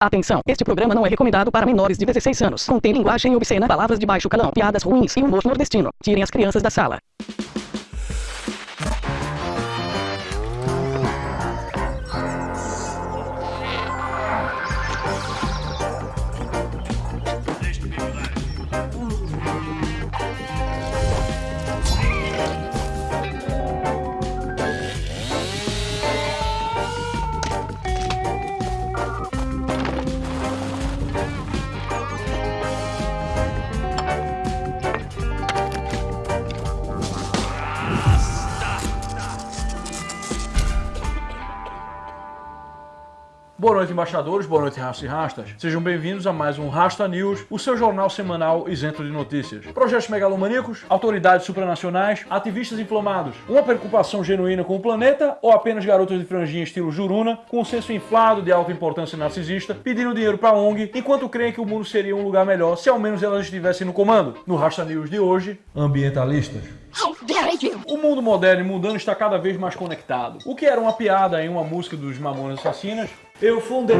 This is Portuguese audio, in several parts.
Atenção, este programa não é recomendado para menores de 16 anos. Contém linguagem obscena, palavras de baixo calão, piadas ruins e humor nordestino. Tirem as crianças da sala. Boa noite, embaixadores. Boa noite, rastas e rastas. Sejam bem-vindos a mais um Rasta News, o seu jornal semanal isento de notícias. Projetos megalomaníacos, autoridades supranacionais, ativistas inflamados, uma preocupação genuína com o planeta ou apenas garotas de franjinha estilo Juruna com um senso inflado de alta importância narcisista pedindo dinheiro pra ONG enquanto creem que o mundo seria um lugar melhor se ao menos elas estivessem no comando? No Rasta News de hoje, ambientalistas. O mundo moderno e mundano está cada vez mais conectado. O que era uma piada em uma música dos Mamonas Assassinas eu fundei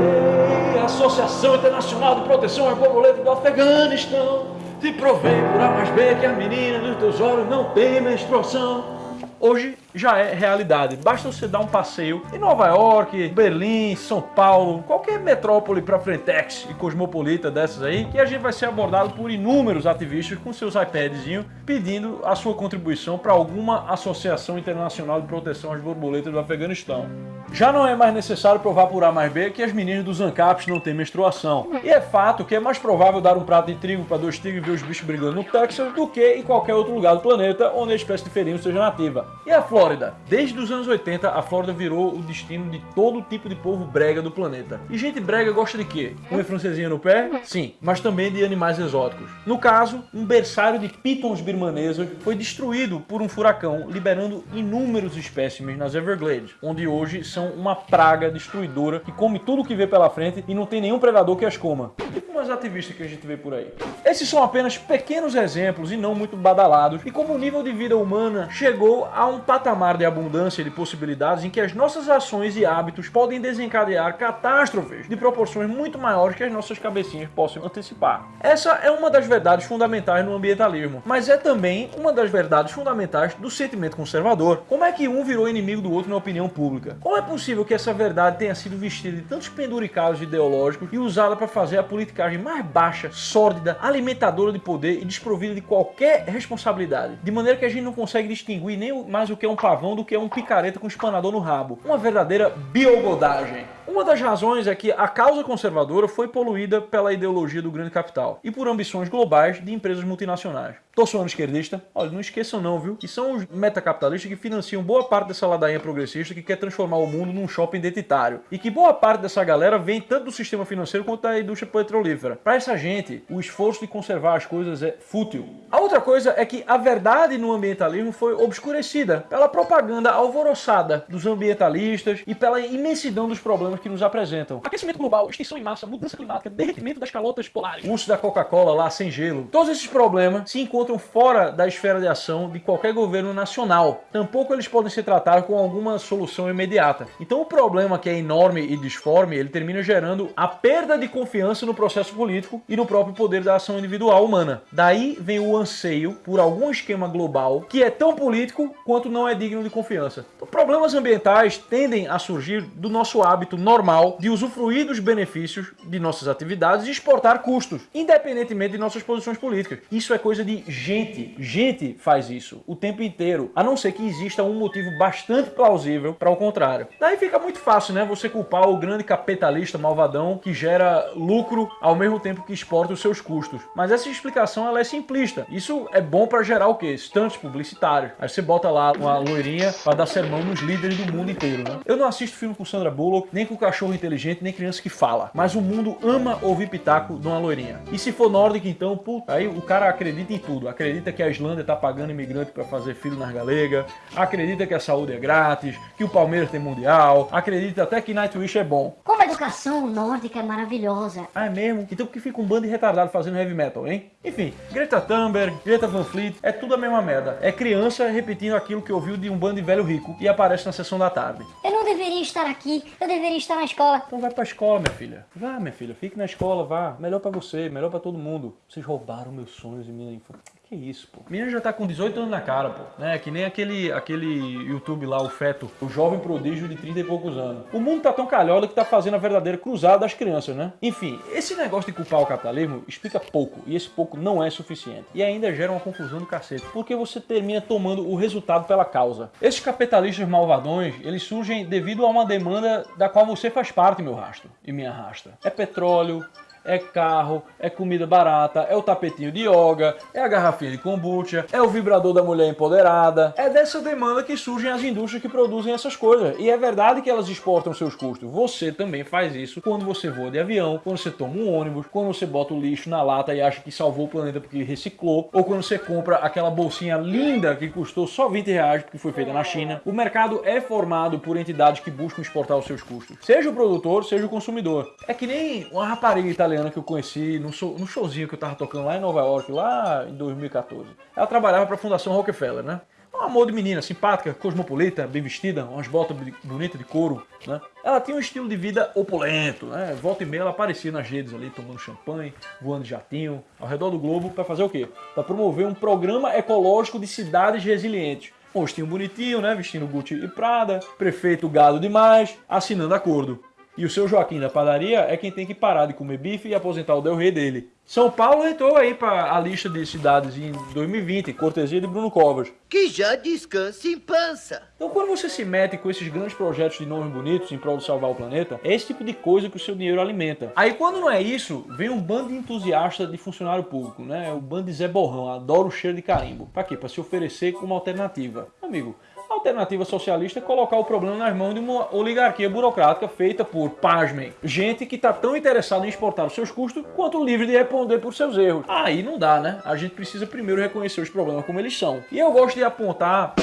a Associação Internacional de Proteção às Borboletas do Afeganistão. Te provei por A mais B que a menina dos teus olhos não tem menstruação. Hoje já é realidade. Basta você dar um passeio em Nova York, Berlim, São Paulo, qualquer metrópole para frentex e cosmopolita dessas aí, que a gente vai ser abordado por inúmeros ativistas com seus iPadzinhos pedindo a sua contribuição para alguma associação internacional de proteção às borboletas do Afeganistão. Já não é mais necessário provar por A mais B que as meninas dos ANCAPs não têm menstruação. E é fato que é mais provável dar um prato de trigo para dois tigres ver os bichos brigando no Texas do que em qualquer outro lugar do planeta onde a espécie de felino seja nativa. E a Flórida? Desde os anos 80, a Flórida virou o destino de todo tipo de povo brega do planeta. E gente brega gosta de quê? Uma francesinha no pé? Sim, mas também de animais exóticos. No caso, um berçário de pitons birmanesos foi destruído por um furacão, liberando inúmeros espécimes nas Everglades, onde hoje são uma praga destruidora que come tudo que vê pela frente e não tem nenhum predador que as coma. Tipo umas ativistas que a gente vê por aí. Esses são apenas pequenos exemplos e não muito badalados e como o nível de vida humana chegou a um patamar de abundância de possibilidades em que as nossas ações e hábitos podem desencadear catástrofes de proporções muito maiores que as nossas cabecinhas possam antecipar. Essa é uma das verdades fundamentais no ambientalismo, mas é também uma das verdades fundamentais do sentimento conservador. Como é que um virou inimigo do outro na opinião pública? Como é possível que essa verdade tenha sido vestida de tantos penduricados ideológicos e usada para fazer a politicagem mais baixa, sórdida, alimentadora de poder e desprovida de qualquer responsabilidade? De maneira que a gente não consegue distinguir nem mais o que é um pavão do que é um picareta com espanador no rabo. Uma verdadeira biogodagem. Uma das razões é que a causa conservadora foi poluída pela ideologia do grande capital e por ambições globais de empresas multinacionais. Tô soando esquerdista? Olha, não esqueçam não, viu? Que são os metacapitalistas que financiam boa parte dessa ladainha progressista que quer transformar o mundo num shopping identitário. E que boa parte dessa galera vem tanto do sistema financeiro quanto da indústria petrolífera. Para essa gente, o esforço de conservar as coisas é fútil. A outra coisa é que a verdade no ambientalismo foi obscurecida pela propaganda alvoroçada dos ambientalistas e pela imensidão dos problemas que nos apresentam. Aquecimento global, extinção em massa, mudança climática, derretimento das calotas polares, uso da Coca-Cola lá sem gelo. Todos esses problemas se encontram fora da esfera de ação de qualquer governo nacional. Tampouco eles podem ser tratados com alguma solução imediata. Então o problema que é enorme e disforme, ele termina gerando a perda de confiança no processo político e no próprio poder da ação individual humana. Daí vem o anseio por algum esquema global que é tão político quanto não é digno de confiança. Então, problemas ambientais tendem a surgir do nosso hábito normal de usufruir dos benefícios de nossas atividades e exportar custos, independentemente de nossas posições políticas. Isso é coisa de gente. Gente faz isso o tempo inteiro, a não ser que exista um motivo bastante plausível para o contrário. Daí fica muito fácil, né, você culpar o grande capitalista malvadão que gera lucro ao mesmo tempo que exporta os seus custos. Mas essa explicação ela é simplista. Isso é bom para gerar o quê? Stunts publicitários. Aí você bota lá uma loirinha para dar sermão nos líderes do mundo inteiro, né? Eu não assisto filme com Sandra Bullock, nem com cachorro inteligente, nem criança que fala. Mas o mundo ama ouvir pitaco de uma loirinha. E se for nórdico, então, puta, aí o cara acredita em tudo. Acredita que a Islândia tá pagando imigrante para fazer filho nas galega, acredita que a saúde é grátis, que o Palmeiras tem mundial, acredita até que Nightwish é bom. Como a educação nórdica é maravilhosa. Ah, é mesmo? Então por que fica um bando de retardado fazendo heavy metal, hein? Enfim, Greta Thunberg, Greta Van Fleet, é tudo a mesma merda. É criança repetindo aquilo que ouviu de um bando de velho rico e aparece na sessão da tarde. Eu não deveria estar aqui, eu deveria estar está na escola. Então vai pra escola, minha filha. Vá, minha filha, fique na escola, vá. Melhor pra você, melhor pra todo mundo. Vocês roubaram meus sonhos e minha infância. Que isso, pô. Menina já tá com 18 anos na cara, pô. Né? Que nem aquele, aquele YouTube lá, o Feto, o jovem prodígio de 30 e poucos anos. O mundo tá tão calhorda que tá fazendo a verdadeira cruzada das crianças, né? Enfim, esse negócio de culpar o capitalismo explica pouco, e esse pouco não é suficiente. E ainda gera uma confusão do cacete, porque você termina tomando o resultado pela causa. Esses capitalistas malvadões, eles surgem devido a uma demanda da qual você faz parte, meu rastro, e minha rastra. É petróleo, é carro, é comida barata, é o tapetinho de yoga, é a garrafinha de kombucha, é o vibrador da mulher empoderada. É dessa demanda que surgem as indústrias que produzem essas coisas. E é verdade que elas exportam seus custos. Você também faz isso quando você voa de avião, quando você toma um ônibus, quando você bota o lixo na lata e acha que salvou o planeta porque reciclou, ou quando você compra aquela bolsinha linda que custou só 20 reais porque foi feita na China. O mercado é formado por entidades que buscam exportar os seus custos. Seja o produtor, seja o consumidor. É que nem uma rapariga italiana que eu conheci no, show, showzinho que eu tava tocando lá em Nova York, lá em 2014. Ela trabalhava para a Fundação Rockefeller, né? Um amor de menina, simpática, cosmopolita, bem vestida, umas botas bonitas de couro, né? Ela tinha um estilo de vida opulento, né? Volta e meia ela aparecia nas redes ali, tomando champanhe, voando de jatinho, ao redor do globo, para fazer o quê? Para promover um programa ecológico de cidades resilientes. Rostinho bonitinho, né? Vestindo Gucci e Prada, prefeito gado demais, assinando acordo. E o seu Joaquim da padaria é quem tem que parar de comer bife e aposentar o Del Rey dele. São Paulo entrou aí para a lista de cidades em 2020, cortesia de Bruno Covas. Que já descansa em pança. Então quando você se mete com esses grandes projetos de nomes bonitos em prol de salvar o planeta, é esse tipo de coisa que o seu dinheiro alimenta. Aí quando não é isso, vem um bando de entusiastas de funcionário público, né? O bando de Zé Borrão, adora o cheiro de carimbo. Pra quê? Pra se oferecer como alternativa. Amigo, a alternativa socialista é colocar o problema nas mãos de uma oligarquia burocrática feita por, pasmem, gente que está tão interessada em exportar os seus custos quanto livre de responder por seus erros. Aí não dá, né? A gente precisa primeiro reconhecer os problemas como eles são. E eu gosto de apontar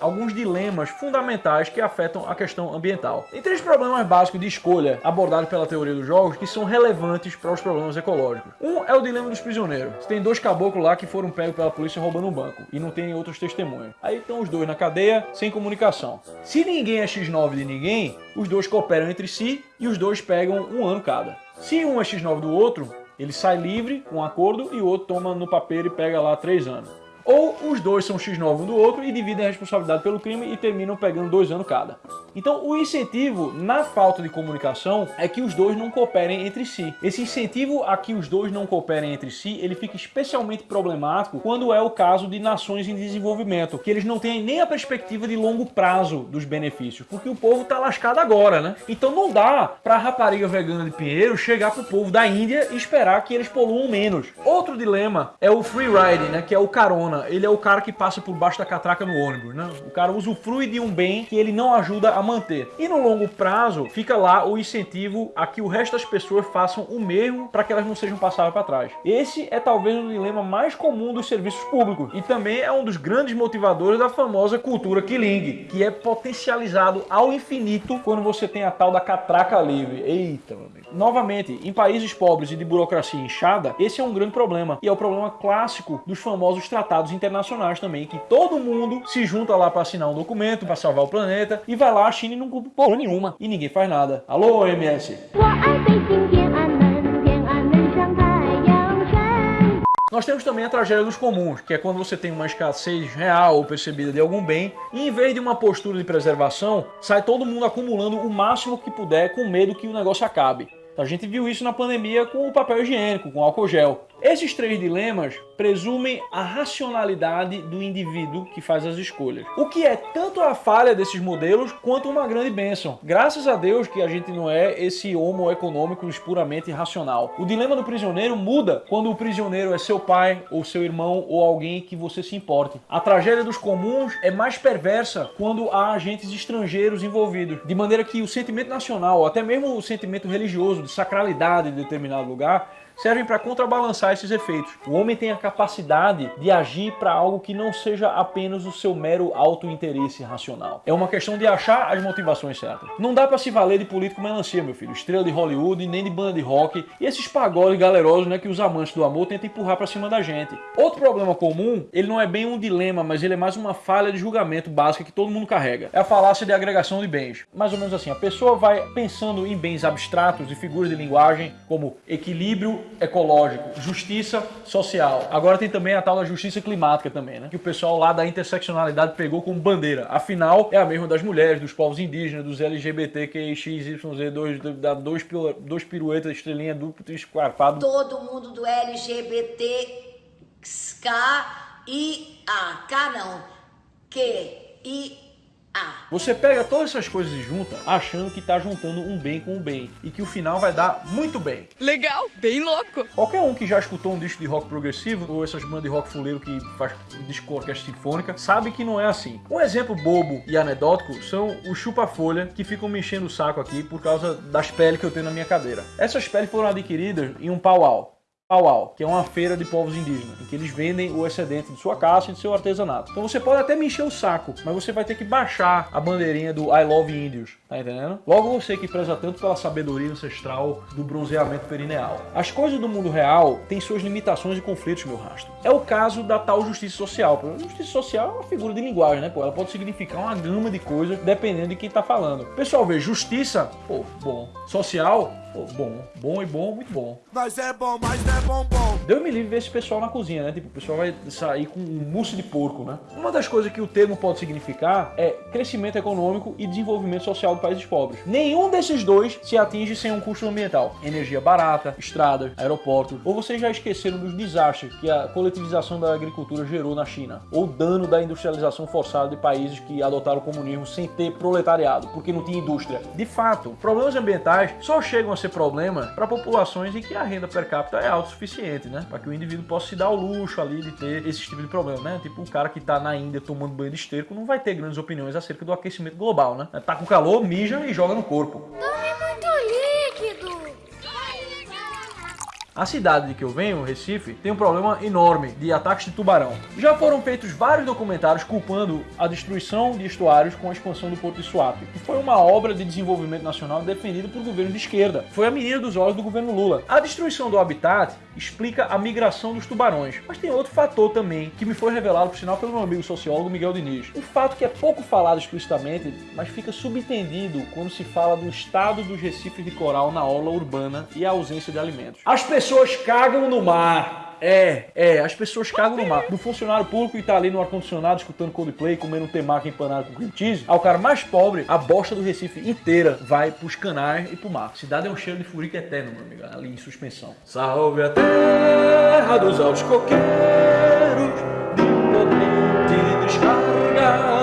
alguns dilemas fundamentais que afetam a questão ambiental. Tem três problemas básicos de escolha abordados pela teoria dos jogos que são relevantes para os problemas ecológicos. Um é o dilema dos prisioneiros. Você tem dois caboclos lá que foram pegos pela polícia roubando um banco e não tem outros testemunhos. Aí estão os dois na cadeia sem comunicação. Se ninguém é X9 de ninguém, os dois cooperam entre si e os dois pegam um ano cada. Se um é X9 do outro, ele sai livre com um acordo e o outro toma no papel e pega lá três anos. Ou os dois são X9 um do outro e dividem a responsabilidade pelo crime e terminam pegando dois anos cada. Então o incentivo na falta de comunicação é que os dois não cooperem entre si. Esse incentivo a que os dois não cooperem entre si, ele fica especialmente problemático quando é o caso de nações em desenvolvimento, que eles não têm nem a perspectiva de longo prazo dos benefícios, porque o povo tá lascado agora, né? Então não dá pra rapariga vegana de Pinheiro chegar pro povo da Índia e esperar que eles poluam menos. Outro dilema é o free riding, né, que é o carona ele é o cara que passa por baixo da catraca no ônibus, né? O cara usufrui de um bem que ele não ajuda a manter. E no longo prazo, fica lá o incentivo a que o resto das pessoas façam o mesmo para que elas não sejam passadas para trás. Esse é talvez o dilema mais comum dos serviços públicos e também é um dos grandes motivadores da famosa cultura killing, que é potencializado ao infinito quando você tem a tal da catraca livre. Eita, meu amigo. Novamente, em países pobres e de burocracia inchada, esse é um grande problema e é o problema clássico dos famosos tratados tratados internacionais também, que todo mundo se junta lá para assinar um documento, para salvar o planeta, e vai lá, a China não cumpre porra nenhuma, e ninguém faz nada. Alô, OMS? Nós temos também a tragédia dos comuns, que é quando você tem uma escassez real ou percebida de algum bem, e em vez de uma postura de preservação, sai todo mundo acumulando o máximo que puder com medo que o negócio acabe. A gente viu isso na pandemia com o papel higiênico, com o álcool gel. Esses três dilemas presumem a racionalidade do indivíduo que faz as escolhas. O que é tanto a falha desses modelos quanto uma grande bênção. Graças a Deus que a gente não é esse homo econômico puramente racional. O dilema do prisioneiro muda quando o prisioneiro é seu pai ou seu irmão ou alguém que você se importe. A tragédia dos comuns é mais perversa quando há agentes estrangeiros envolvidos, de maneira que o sentimento nacional, ou até mesmo o sentimento religioso de sacralidade de determinado lugar, servem para contrabalançar esses efeitos. O homem tem a capacidade de agir para algo que não seja apenas o seu mero auto-interesse racional. É uma questão de achar as motivações certas. Não dá para se valer de político melancia, meu filho, estrela de Hollywood, nem de banda de rock e esses pagodes galerosos, né, que os amantes do amor tentam empurrar para cima da gente. Outro problema comum, ele não é bem um dilema, mas ele é mais uma falha de julgamento básica que todo mundo carrega. É a falácia de agregação de bens. Mais ou menos assim, a pessoa vai pensando em bens abstratos e figuras de linguagem como equilíbrio ecológico, justiça social. Agora tem também a tal da justiça climática também, né? Que o pessoal lá da interseccionalidade pegou como bandeira. Afinal, é a mesma das mulheres, dos povos indígenas, dos LGBTQIXYZ, dois, da dois, dois piruetas, estrelinha duplo, esquarpado. Todo mundo do LGBT K I A. K não. Q I ah. Você pega todas essas coisas e junta, achando que está juntando um bem com um bem. E que o final vai dar muito bem. Legal, bem louco. Qualquer um que já escutou um disco de rock progressivo, ou essas bandas de rock fuleiro que faz disco orquestra sinfônica, sabe que não é assim. Um exemplo bobo e anedótico são os chupa-folha que ficam me enchendo o saco aqui por causa das peles que eu tenho na minha cadeira. Essas peles foram adquiridas em um pau-al. Pauau, que é uma feira de povos indígenas, em que eles vendem o excedente de sua caça e de seu artesanato. Então você pode até me encher o saco, mas você vai ter que baixar a bandeirinha do I Love Índios, tá entendendo? Logo você que preza tanto pela sabedoria ancestral do bronzeamento perineal. As coisas do mundo real têm suas limitações e conflitos, meu rastro. É o caso da tal justiça social. Justiça social é uma figura de linguagem, né? Pô, ela pode significar uma gama de coisas dependendo de quem tá falando. Pessoal, vê, justiça, pô, bom. Social, bom. Bom e bom, muito bom. Mas é bom, mas não é bom, Deu me livre ver esse pessoal na cozinha, né? Tipo, o pessoal vai sair com um mousse de porco, né? Uma das coisas que o termo pode significar é crescimento econômico e desenvolvimento social de países pobres. Nenhum desses dois se atinge sem um custo ambiental. Energia barata, estradas, aeroportos. Ou vocês já esqueceram dos desastres que a coletivização da agricultura gerou na China? Ou dano da industrialização forçada de países que adotaram o comunismo sem ter proletariado, porque não tinha indústria. De fato, problemas ambientais só chegam a ser problema para populações em que a renda per capita é autossuficiente, né? Para que o indivíduo possa se dar o luxo ali de ter esse tipo de problema, né? Tipo o cara que tá na Índia tomando banho de esterco não vai ter grandes opiniões acerca do aquecimento global, né? Tá com calor, mija e joga no corpo. A cidade de que eu venho, Recife, tem um problema enorme de ataques de tubarão. Já foram feitos vários documentários culpando a destruição de estuários com a expansão do Porto de Suape, que foi uma obra de desenvolvimento nacional defendida por governos de esquerda. Foi a menina dos olhos do governo Lula. A destruição do habitat explica a migração dos tubarões, mas tem outro fator também que me foi revelado por sinal pelo meu amigo sociólogo Miguel Diniz. Um fato que é pouco falado explicitamente, mas fica subentendido quando se fala do estado dos recifes de coral na orla urbana e a ausência de alimentos. As pessoas cagam no mar. É, é, as pessoas cagam no mar. Do funcionário público que tá ali no ar-condicionado escutando Coldplay, comendo um temaki empanado com cream cheese, ao cara mais pobre, a bosta do Recife inteira vai pros canais e pro mar. Cidade é um cheiro de furica eterno, meu amigo, ali em suspensão. Salve a terra dos altos coqueiros, de potente descarga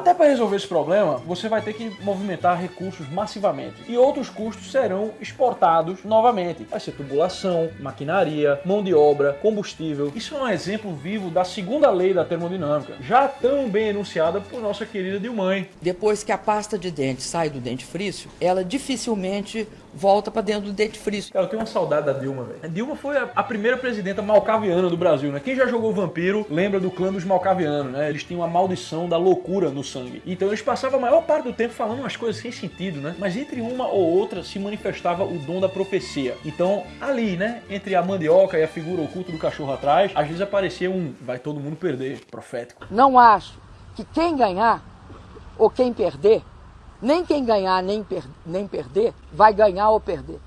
até para resolver esse problema, você vai ter que movimentar recursos massivamente. E outros custos serão exportados novamente. Vai ser tubulação, maquinaria, mão de obra, combustível. Isso é um exemplo vivo da segunda lei da termodinâmica, já tão bem enunciada por nossa querida Dilmãe. Depois que a pasta de dente sai do dentifrício, ela dificilmente volta para dentro do dentifrício. Cara, eu tenho uma saudade da Dilma, velho. A Dilma foi a, a primeira presidenta malcaviana do Brasil, né? Quem já jogou Vampiro lembra do clã dos malcavianos, né? Eles tinham a maldição da loucura no sangue. Então eles passavam a maior parte do tempo falando umas coisas sem sentido, né? Mas entre uma ou outra se manifestava o dom da profecia. Então, ali, né? Entre a mandioca e a figura oculta do cachorro atrás, às vezes aparecia um vai todo mundo perder, profético. Não acho que quem ganhar ou quem perder nem quem ganhar nem, per nem perder vai ganhar ou perder.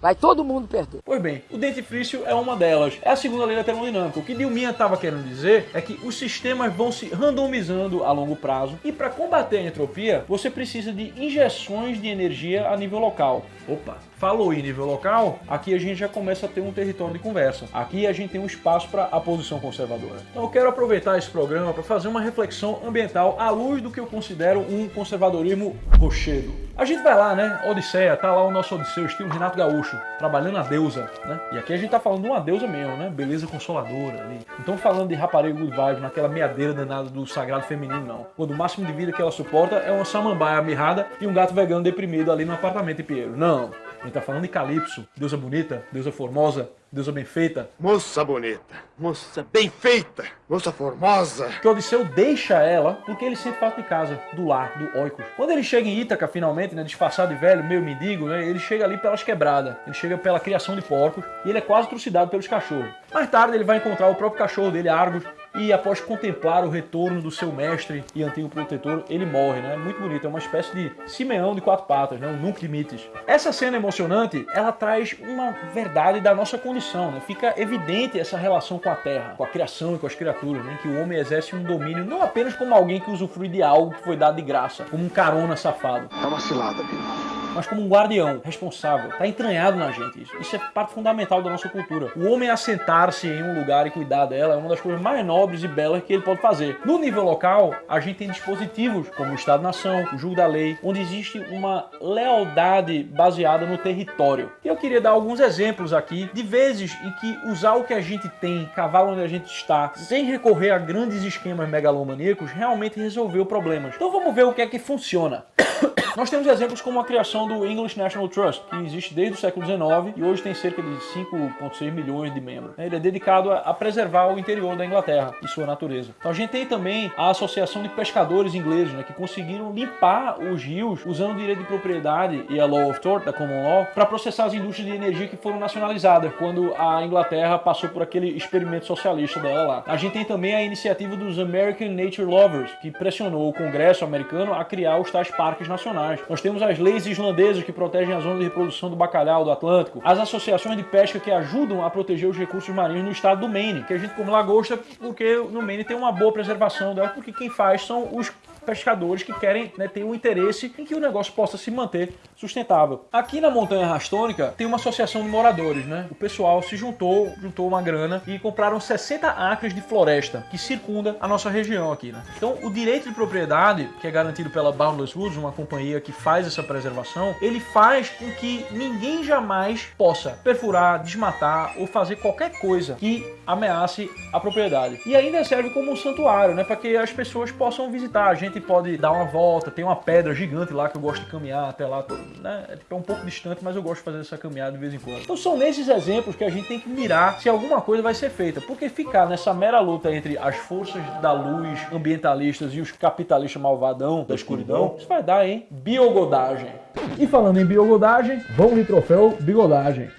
Vai todo mundo perder. Pois bem, o dentifrício é uma delas. É a segunda lei da termodinâmica. O que Dilminha estava querendo dizer é que os sistemas vão se randomizando a longo prazo e para combater a entropia, você precisa de injeções de energia a nível local. Opa, falou em nível local, aqui a gente já começa a ter um território de conversa. Aqui a gente tem um espaço para a posição conservadora. Então eu quero aproveitar esse programa para fazer uma reflexão ambiental à luz do que eu considero um conservadorismo rochedo. A gente vai lá, né? Odisseia, tá lá o nosso Odisseu, estilo Renato Gaúcho, trabalhando a deusa, né? E aqui a gente tá falando de uma deusa mesmo, né? Beleza consoladora ali. Não estamos falando de rapariga good vibes, naquela meadeira danada do sagrado feminino, não. Quando o máximo de vida que ela suporta é uma samambaia mirrada e um gato vegano deprimido ali no apartamento em Pinheiro. Não. Gente tá falando de Calypso, deusa bonita, deusa formosa, deusa bem feita. Moça bonita, moça bem feita, moça formosa. Que Odisseu deixa ela porque ele sente falta de casa, do lar, do Oikos. Quando ele chega em Ítaca, finalmente, né, disfarçado de velho, meio mendigo, né, ele chega ali pelas quebradas, ele chega pela criação de porcos e ele é quase trucidado pelos cachorros. Mais tarde ele vai encontrar o próprio cachorro dele, Argos, e após contemplar o retorno do seu mestre e antigo protetor, ele morre, né? É muito bonito, é uma espécie de Simeão de quatro patas, né? Um Nunc Dimittis. Essa cena emocionante, ela traz uma verdade da nossa condição, né? Fica evidente essa relação com a terra, com a criação e com as criaturas, né? Que o homem exerce um domínio não apenas como alguém que usufrui de algo que foi dado de graça, como um carona safado. Tá uma cilada, Bino mas como um guardião responsável. Está entranhado na gente isso. Isso é parte fundamental da nossa cultura. O homem assentar-se em um lugar e cuidar dela é uma das coisas mais nobres e belas que ele pode fazer. No nível local, a gente tem dispositivos como o Estado-nação, o julgo da lei, onde existe uma lealdade baseada no território. E eu queria dar alguns exemplos aqui de vezes em que usar o que a gente tem, cavalo onde a gente está, sem recorrer a grandes esquemas megalomaníacos, realmente resolveu problemas. Então vamos ver o que é que funciona. Nós temos exemplos como a criação do English National Trust, que existe desde o século XIX e hoje tem cerca de 5,6 milhões de membros. Ele é dedicado a preservar o interior da Inglaterra e sua natureza. Então a gente tem também a Associação de Pescadores Ingleses, né, que conseguiram limpar os rios usando o direito de propriedade e a Law of Tort, da Common Law, para processar as indústrias de energia que foram nacionalizadas quando a Inglaterra passou por aquele experimento socialista dela lá. A gente tem também a iniciativa dos American Nature Lovers, que pressionou o Congresso americano a criar os tais parques nacionais nós temos as leis islandesas que protegem a zona de reprodução do bacalhau do Atlântico, as associações de pesca que ajudam a proteger os recursos marinhos no estado do Maine, que a gente come lagosta porque no Maine tem uma boa preservação dela, porque quem faz são os pescadores que querem né, ter um interesse em que o negócio possa se manter sustentável. Aqui na Montanha Rastônica tem uma associação de moradores, né? O pessoal se juntou, juntou uma grana e compraram 60 acres de floresta que circunda a nossa região aqui, né? Então o direito de propriedade, que é garantido pela Boundless Woods, uma companhia que faz essa preservação, ele faz com que ninguém jamais possa perfurar, desmatar ou fazer qualquer coisa que ameace a propriedade. E ainda serve como um santuário, né? Para que as pessoas possam visitar. A gente pode dar uma volta, tem uma pedra gigante lá que eu gosto de caminhar até lá, né? É, tipo, é um pouco distante, mas eu gosto de fazer essa caminhada de vez em quando. Então são nesses exemplos que a gente tem que mirar se alguma coisa vai ser feita, porque ficar nessa mera luta entre as forças da luz ambientalistas e os capitalistas malvadão da escuridão, isso vai dar, hein? Biogodagem. E falando em biogodagem, vamos de troféu bigodagem.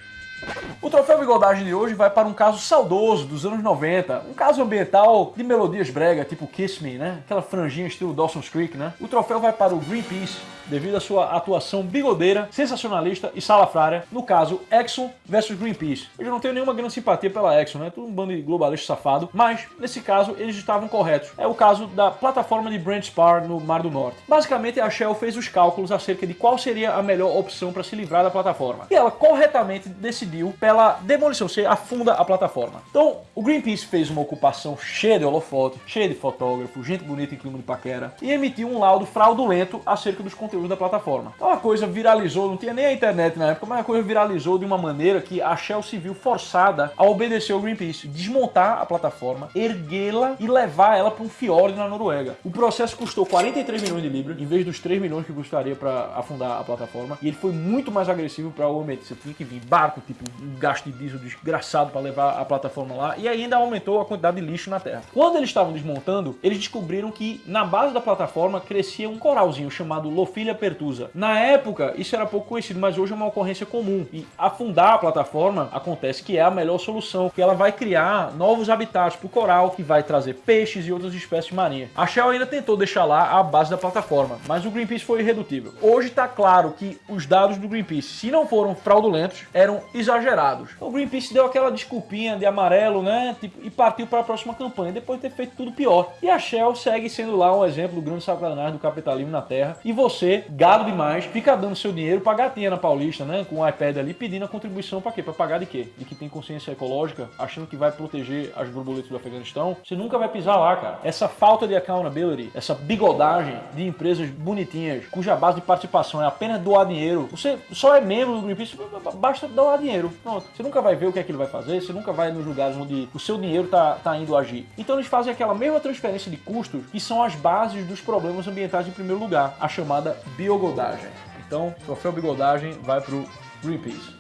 O troféu bigodagem de hoje vai para um caso saudoso dos anos 90, um caso ambiental de melodias brega, tipo Kiss Me, né? Aquela franjinha estilo Dawson's Creek, né? O troféu vai para o Greenpeace, devido à sua atuação bigodeira, sensacionalista e salafrária, no caso Exxon versus Greenpeace. Eu já não tenho nenhuma grande simpatia pela Exxon, né? Tudo um bando de globalista safado, mas nesse caso eles estavam corretos. É o caso da plataforma de Brent Spar no Mar do Norte. Basicamente a Shell fez os cálculos acerca de qual seria a melhor opção para se livrar da plataforma. E ela corretamente decidiu pela demolição, você afunda a plataforma. Então o Greenpeace fez uma ocupação cheia de holofote, cheia de fotógrafos, gente bonita em clima de paquera, e emitiu um laudo fraudulento acerca dos conteúdos conteúdo da plataforma. Então a coisa viralizou, não tinha nem a internet na época, mas a coisa viralizou de uma maneira que a Shell se viu forçada a obedecer ao Greenpeace, desmontar a plataforma, erguê-la e levar ela para um fiord na Noruega. O processo custou 43 milhões de libras, em vez dos 3 milhões que custaria para afundar a plataforma, e ele foi muito mais agressivo para o ambiente. Você tinha que vir barco, tipo, um gasto de diesel desgraçado para levar a plataforma lá, e ainda aumentou a quantidade de lixo na Terra. Quando eles estavam desmontando, eles descobriram que na base da plataforma crescia um coralzinho chamado Lophila Pertusa. Na época, isso era pouco conhecido, mas hoje é uma ocorrência comum. E afundar a plataforma acontece que é a melhor solução, que ela vai criar novos habitats para o coral, que vai trazer peixes e outras espécies marinhas. A Shell ainda tentou deixar lá a base da plataforma, mas o Greenpeace foi irredutível. Hoje está claro que os dados do Greenpeace, se não foram fraudulentos, eram exagerados. O Greenpeace deu aquela desculpinha de amarelo, né? Tipo, e partiu para a próxima campanha, depois de ter feito tudo pior. E a Shell segue sendo lá um exemplo do grande sacanagem do capitalismo na Terra. E você gado demais, fica dando seu dinheiro pra gatinha na Paulista, né? Com o iPad ali, pedindo a contribuição pra quê? Pra pagar de quê? De que tem consciência ecológica, achando que vai proteger as borboletas do Afeganistão. Você nunca vai pisar lá, cara. Essa falta de accountability, essa bigodagem de empresas bonitinhas, cuja base de participação é apenas doar dinheiro. Você só é membro do Greenpeace, basta doar dinheiro. Pronto. Você nunca vai ver o que é que ele vai fazer, você nunca vai nos lugares onde o seu dinheiro tá, tá indo agir. Então eles fazem aquela mesma transferência de custos que são as bases dos problemas ambientais em primeiro lugar, a chamada bigodagem. Então, troféu bigodagem vai pro Greenpeace.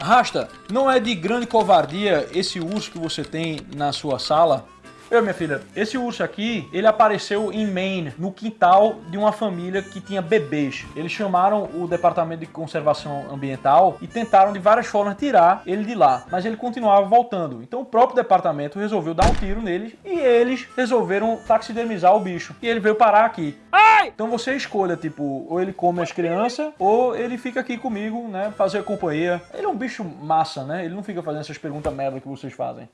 Rasta, não é de grande covardia esse urso que você tem na sua sala? Eu, minha filha, esse urso aqui, ele apareceu em Maine, no quintal de uma família que tinha bebês. Eles chamaram o Departamento de Conservação Ambiental e tentaram de várias formas tirar ele de lá, mas ele continuava voltando. Então o próprio departamento resolveu dar um tiro nele e eles resolveram taxidermizar o bicho. E ele veio parar aqui. Ai! Então você escolha, tipo, ou ele come as crianças, ou ele fica aqui comigo, né, fazer companhia. Ele é um bicho massa, né? Ele não fica fazendo essas perguntas merda que vocês fazem.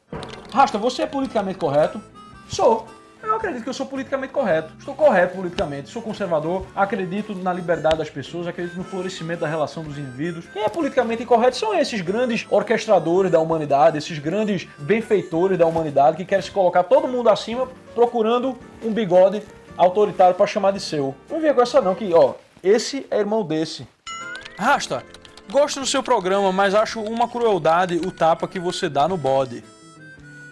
Rasta, você é politicamente correto? Sou. Eu acredito que eu sou politicamente correto. Estou correto politicamente, sou conservador, acredito na liberdade das pessoas, acredito no florescimento da relação dos indivíduos. Quem é politicamente incorreto são esses grandes orquestradores da humanidade, esses grandes benfeitores da humanidade que querem se colocar todo mundo acima procurando um bigode autoritário para chamar de seu. Não venha com essa não, que ó, esse é irmão desse. Rasta, gosto do seu programa, mas acho uma crueldade o tapa que você dá no bode.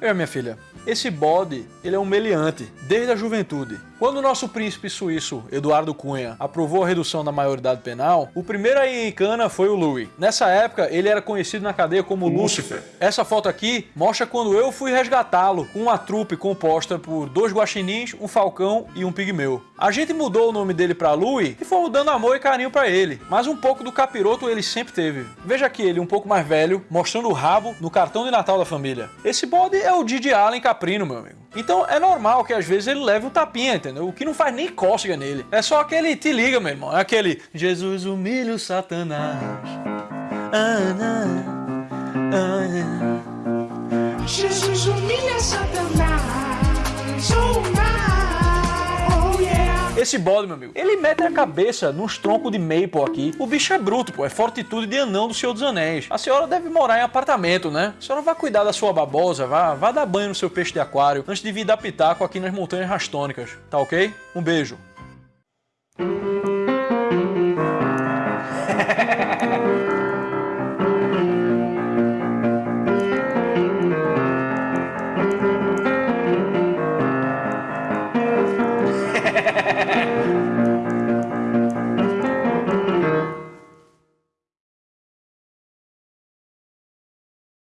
Eu, minha filha, esse bode, ele é um meliante, desde a juventude. Quando o nosso príncipe suíço, Eduardo Cunha, aprovou a redução da maioridade penal, o primeiro aí em cana foi o Louis. Nessa época, ele era conhecido na cadeia como Lúcifer. Essa foto aqui mostra quando eu fui resgatá-lo, com uma trupe composta por dois guaxinins, um falcão e um pigmeu. A gente mudou o nome dele para Louis e fomos dando amor e carinho para ele, mas um pouco do capiroto ele sempre teve. Veja aqui ele um pouco mais velho, mostrando o rabo no cartão de Natal da família. Esse bode é o Didi Allen Caprino, meu amigo. Então é normal que às vezes ele leve um tapinha, entendeu? O que não faz nem cócega nele. É só aquele te liga, meu irmão. É aquele Jesus humilha o Satanás. Ah, não. Jesus humilha Satanás. Esse bode, meu amigo, ele mete a cabeça nos troncos de maple aqui. O bicho é bruto, pô. É fortitude de anão do Senhor dos Anéis. A senhora deve morar em apartamento, né? A senhora vai cuidar da sua babosa, vá, vá dar banho no seu peixe de aquário antes de vir dar pitaco aqui nas montanhas rastônicas. Tá ok? Um beijo.